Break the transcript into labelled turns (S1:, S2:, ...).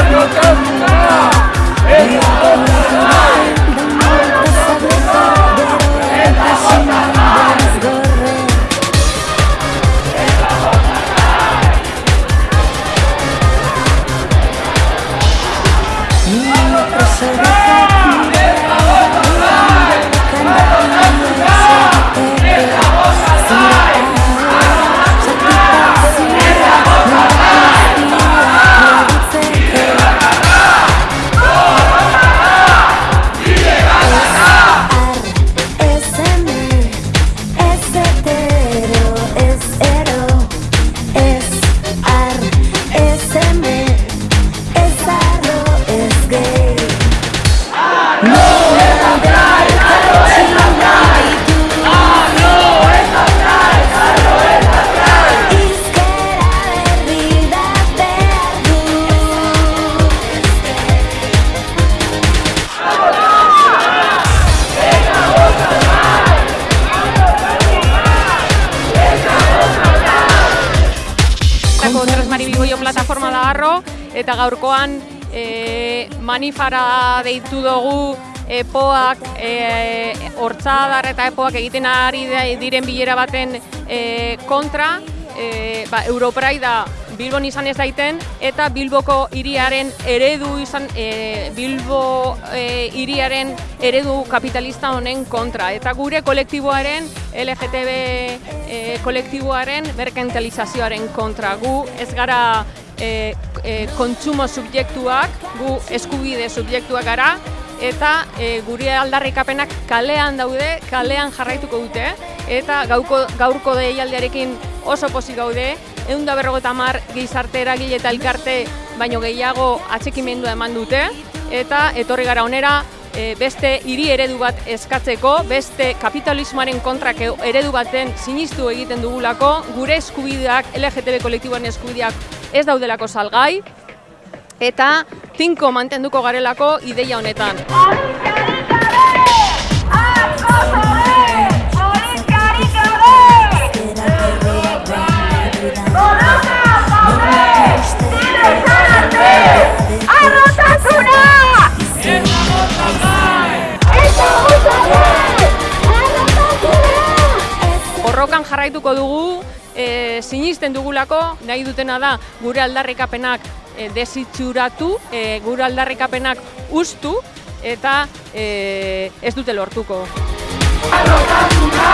S1: Радио Краснодар! Eta gaurkoan e, manifara deitu dugu epoak, e, hortzadar eta epoak egiten ari diren bilera baten e, kontra, e, ba, Europraida Bilbon izan ez daiten eta Bilboko hiriaren eredu izan e, Bilbo e, hiriaren eredu kapitalista honen kontra. Eta gure kolektiboaren LGTB e, kolektiboaren merkantilizazioaren kontra. Gu ez gara e, e, kontsumo subjektuak gu eskubide subjektuak gara eta e, gure aldarrikapenak kalean daude, kalean jarraituko dute eta gauko, gaurko deialdiarekin oso pozik gaude, egun da berrogeta mar gizarte eragile eta elkarte baino gehiago atxekimendua eman dute, eta etorri gara onera e, beste hiri eredu bat eskatzeko, beste kapitalismoaren kontrak eredu baten sinistu egiten dugulako, gure eskubideak, LGTB kolektiboan eskubideak ez daudelako salgai, eta tinko mantenduko garelako ideia honetan. borrokan jarraituko dugu, e, sinisten dugulako, nahi dutena da gure aldarrikapenak e, desitxuratu, e, gure aldarrikapenak ustu eta e, ez dute lortuko. Arrotasuna,